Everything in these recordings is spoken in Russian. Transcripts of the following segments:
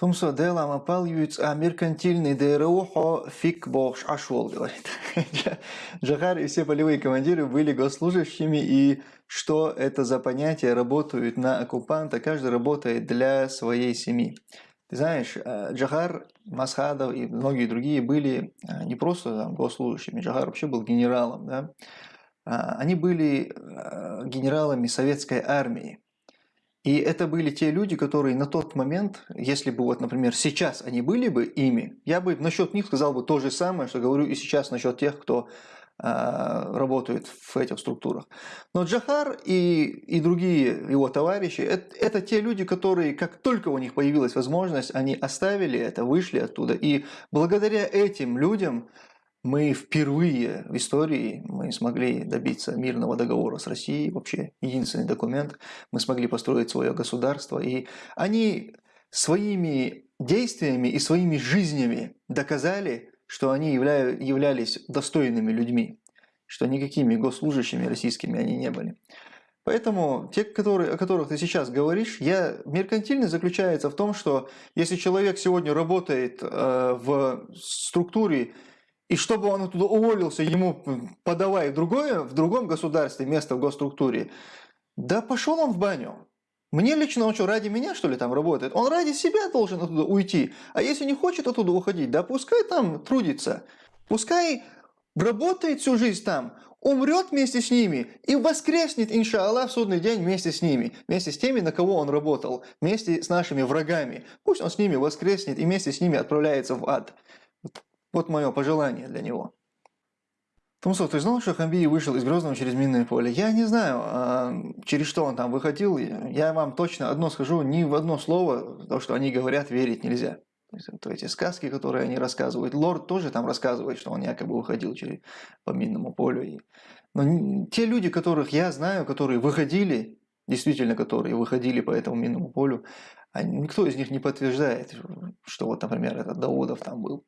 Тумсо делам опалюють, а меркантильный ДРО фиг бог ашвол, говорит. Джахар и все полевые командиры были госслужащими, и что это за понятие работают на оккупанта, каждый работает для своей семьи. Ты знаешь, э, Джахар, Масхадов и многие другие были э, не просто там, госслужащими, Джахар вообще был генералом, да? А, они были э, генералами советской армии. И это были те люди, которые на тот момент, если бы вот, например, сейчас они были бы ими, я бы насчет них сказал бы то же самое, что говорю и сейчас насчет тех, кто э, работает в этих структурах. Но Джахар и, и другие его товарищи, это, это те люди, которые, как только у них появилась возможность, они оставили это, вышли оттуда. И благодаря этим людям мы впервые в истории мы смогли добиться мирного договора с Россией, вообще единственный документ, мы смогли построить свое государство, и они своими действиями и своими жизнями доказали, что они явля... являлись достойными людьми, что никакими госслужащими российскими они не были. Поэтому те, которые, о которых ты сейчас говоришь, я, меркантильность заключается в том, что если человек сегодня работает э, в структуре и чтобы он оттуда уволился, ему подавай другое, в другом государстве место в госструктуре, да пошел он в баню. Мне лично он что, ради меня, что ли, там работает? Он ради себя должен оттуда уйти. А если не хочет оттуда уходить, да пускай там трудится. Пускай работает всю жизнь там, умрет вместе с ними и воскреснет, иншаллах, в судный день вместе с ними, вместе с теми, на кого он работал, вместе с нашими врагами. Пусть он с ними воскреснет и вместе с ними отправляется в ад. Вот мое пожелание для него. Тумсов, ты знал, что Хамби вышел из Грозного через минное поле? Я не знаю, а, через что он там выходил. Я вам точно одно скажу, ни в одно слово, то, что они говорят, верить нельзя. То, есть, то эти сказки, которые они рассказывают. Лорд тоже там рассказывает, что он якобы выходил через, по минному полю. Но те люди, которых я знаю, которые выходили, действительно, которые выходили по этому минному полю, никто из них не подтверждает, что вот, например, этот Даудов там был.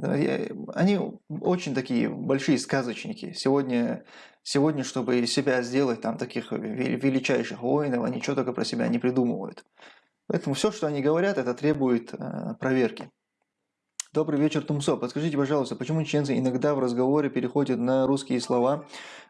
Э, они очень такие большие сказочники. Сегодня, сегодня, чтобы себя сделать там таких величайших воинов, они что только про себя не придумывают. Поэтому все, что они говорят, это требует э, проверки. Добрый вечер, Тумсо. Подскажите, пожалуйста, почему чеченцы иногда в разговоре переходят на русские слова?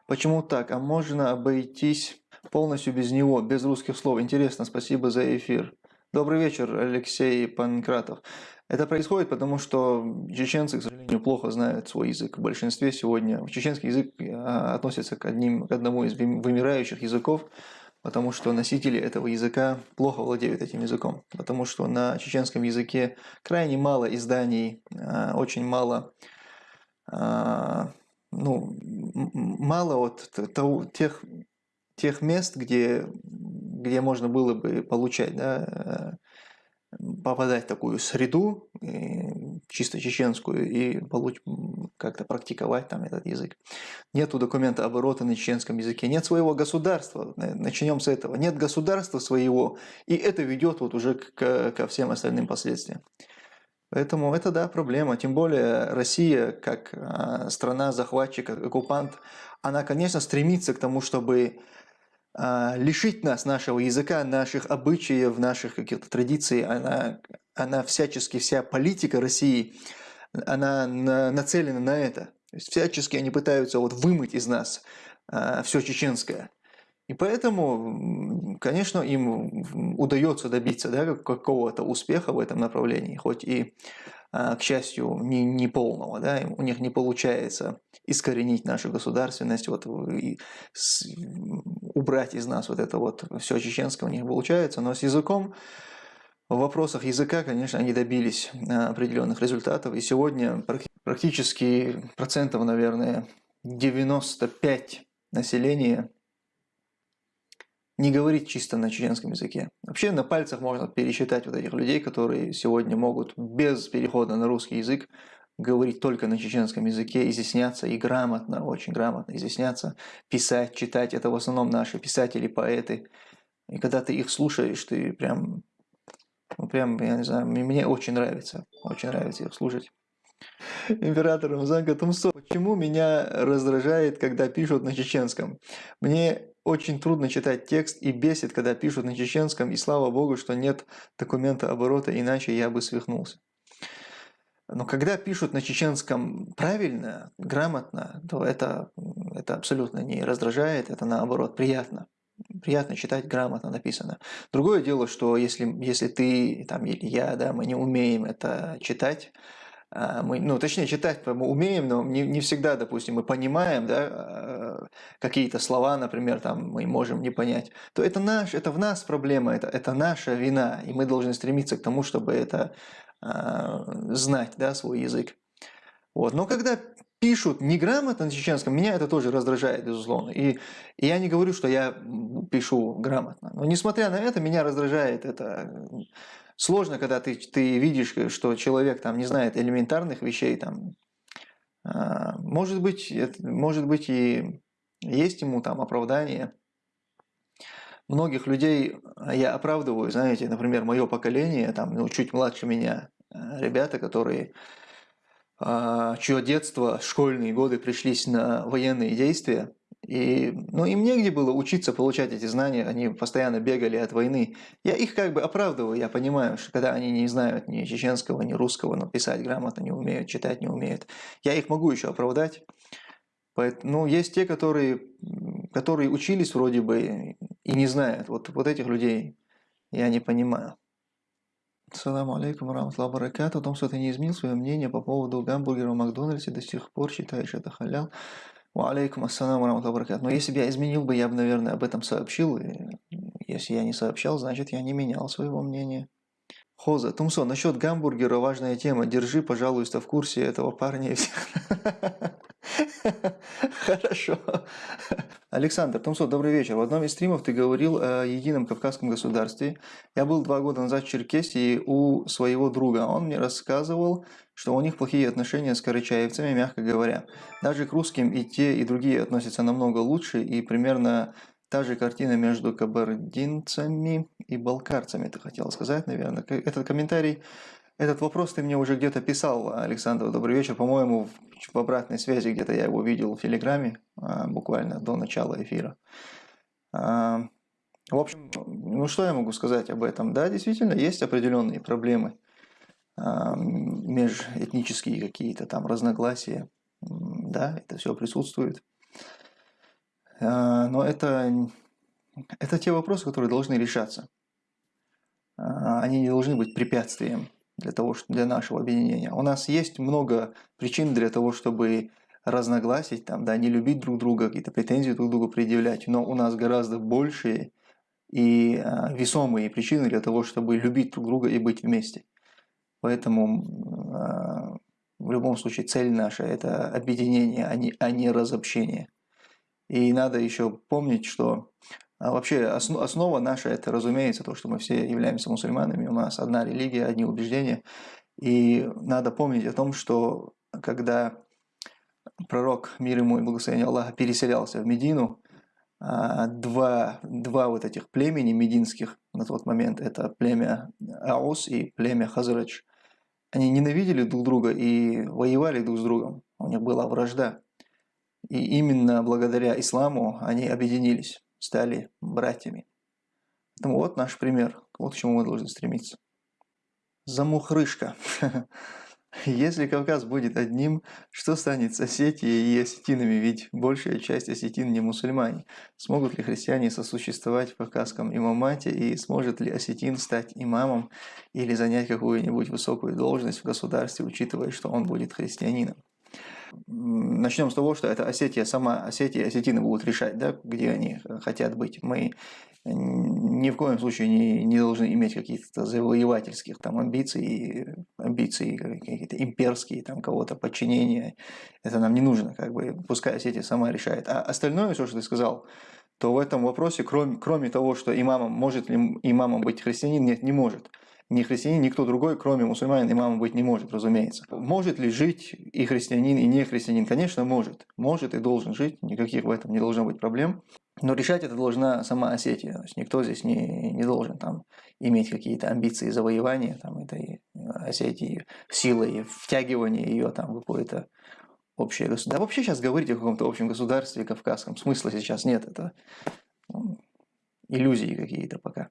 Почему так? А можно обойтись полностью без него, без русских слов? Интересно, спасибо за эфир. Добрый вечер, Алексей Панкратов. Это происходит потому, что чеченцы, к сожалению, плохо знают свой язык. В большинстве сегодня чеченский язык а, относится к, одним, к одному из вымирающих языков, потому что носители этого языка плохо владеют этим языком. Потому что на чеченском языке крайне мало изданий, а, очень мало а, ну, мало вот тех, тех мест, где где можно было бы получать, да, э, попадать в такую среду, чисто чеченскую, и как-то практиковать там этот язык. Нету документа оборота на чеченском языке, нет своего государства, начнем с этого. Нет государства своего, и это ведет вот уже к, ко всем остальным последствиям. Поэтому это, да, проблема. Тем более Россия, как а, страна-захватчик, оккупант, она, конечно, стремится к тому, чтобы лишить нас нашего языка, наших обычаев, наших каких-то традиций, она, она всячески, вся политика России, она на, нацелена на это. То есть всячески они пытаются вот вымыть из нас а, все чеченское. И поэтому, конечно, им удается добиться да, какого-то успеха в этом направлении, хоть и а, к счастью, не, не полного, да, у них не получается искоренить нашу государственность, вот, и с, убрать из нас вот это вот все чеченское у них получается, но с языком, в вопросах языка, конечно, они добились а, определенных результатов, и сегодня практически процентов, наверное, 95 населения не говорить чисто на чеченском языке. Вообще на пальцах можно пересчитать вот этих людей, которые сегодня могут без перехода на русский язык говорить только на чеченском языке, изъясняться и грамотно, очень грамотно изъясняться, писать, читать. Это в основном наши писатели, поэты. И когда ты их слушаешь, ты прям, ну прям, я не знаю, мне очень нравится, очень нравится их слушать. Император Рамзан Тумсо. Почему меня раздражает, когда пишут на чеченском? Мне очень трудно читать текст и бесит, когда пишут на чеченском, и слава богу, что нет документа оборота, иначе я бы свихнулся. Но когда пишут на чеченском правильно, грамотно, то это, это абсолютно не раздражает, это наоборот приятно. Приятно читать грамотно написано. Другое дело, что если, если ты там, или я, да, мы не умеем это читать, мы, ну, точнее, читать мы умеем, но не, не всегда, допустим, мы понимаем, да, а, какие-то слова, например, там мы можем не понять, то это наш, это в нас проблема, это, это наша вина, и мы должны стремиться к тому, чтобы это а, знать, да, свой язык. Вот. Но когда пишут неграмотно на чеченском, меня это тоже раздражает, безусловно. И, и я не говорю, что я пишу грамотно. Но несмотря на это, меня раздражает это сложно, когда ты, ты видишь, что человек там не знает элементарных вещей. Там, а, может, быть, может быть и есть ему там оправдание. Многих людей я оправдываю, знаете, например, мое поколение, там, ну, чуть младше меня, а, ребята, которые а, чье детство, школьные годы пришлись на военные действия, и, ну, им негде было учиться получать эти знания, они постоянно бегали от войны. Я их как бы оправдываю, я понимаю, что когда они не знают ни чеченского, ни русского, но писать грамотно не умеют, читать не умеют, я их могу еще оправдать. Поэтому, ну, есть те, которые, которые учились вроде бы и не знают. Вот, вот этих людей я не понимаю. Саламу алейкум, раматлаху баракату. О том, что ты не изменил свое мнение по поводу гамбургера в Макдональдсе, до сих пор считаешь это халял. Алейкум ассаламу раматлаху Но если бы я изменил бы, я бы, наверное, об этом сообщил. И если я не сообщал, значит, я не менял своего мнения. Хоза, Тумсон, насчет гамбургера важная тема. Держи, пожалуйста, в курсе этого парня и всех. Хорошо. Александр Томсо, добрый вечер. В одном из стримов ты говорил о едином кавказском государстве. Я был два года назад в Черкесии у своего друга. Он мне рассказывал, что у них плохие отношения с карачаевцами, мягко говоря. Даже к русским и те, и другие относятся намного лучше, и примерно та же картина между кабардинцами и балкарцами, ты хотел сказать, наверное. Этот комментарий этот вопрос ты мне уже где-то писал, Александр, добрый вечер. По-моему, в обратной связи где-то я его видел в Телеграме, а, буквально до начала эфира. А, в общем, ну что я могу сказать об этом? Да, действительно, есть определенные проблемы, а, межэтнические какие-то там разногласия. Да, это все присутствует. Но это, это те вопросы, которые должны решаться. Они не должны быть препятствием для, того, для нашего объединения. У нас есть много причин для того, чтобы разногласить, там, да, не любить друг друга, какие-то претензии друг другу предъявлять, но у нас гораздо большие и а, весомые причины для того, чтобы любить друг друга и быть вместе. Поэтому а, в любом случае цель наша – это объединение, а не, а не разобщение. И надо еще помнить, что а вообще основа наша это, разумеется, то, что мы все являемся мусульманами, у нас одна религия, одни убеждения. И надо помнить о том, что когда пророк, мир ему и благословение Аллаха, переселялся в Медину, а, два, два вот этих племени мединских на тот момент, это племя Аус и племя Хазрач, они ненавидели друг друга и воевали друг с другом. У них была вражда. И именно благодаря исламу они объединились стали братьями. Поэтому вот наш пример, вот к чему мы должны стремиться. Замухрышка. Если Кавказ будет одним, что станет с Осетией и осетинами, ведь большая часть осетин не мусульмане. Смогут ли христиане сосуществовать в кавказском имамате и сможет ли осетин стать имамом или занять какую-нибудь высокую должность в государстве, учитывая, что он будет христианином? Начнем с того, что это Осетия сама, Осетия, осетины будут решать, да, где они хотят быть. Мы ни в коем случае не, не должны иметь каких-то завоевательских там амбиций, амбиций какие-то имперские, там кого-то подчинения. Это нам не нужно, как бы, пускай Осетия сама решает. А остальное, все, что ты сказал, то в этом вопросе, кроме, кроме того, что имамом, может ли имамом быть христианин, нет, не может ни христианин, никто другой, кроме мусульманин, имамом быть не может, разумеется. Может ли жить и христианин, и не христианин? Конечно, может. Может и должен жить, никаких в этом не должно быть проблем. Но решать это должна сама Осетия. То есть никто здесь не, не должен там, иметь какие-то амбиции завоевания там, этой Осетии силой, втягивание ее там в какое-то общее государство. Да вообще сейчас говорить о каком-то общем государстве кавказском смысла сейчас нет. Это иллюзии какие-то пока.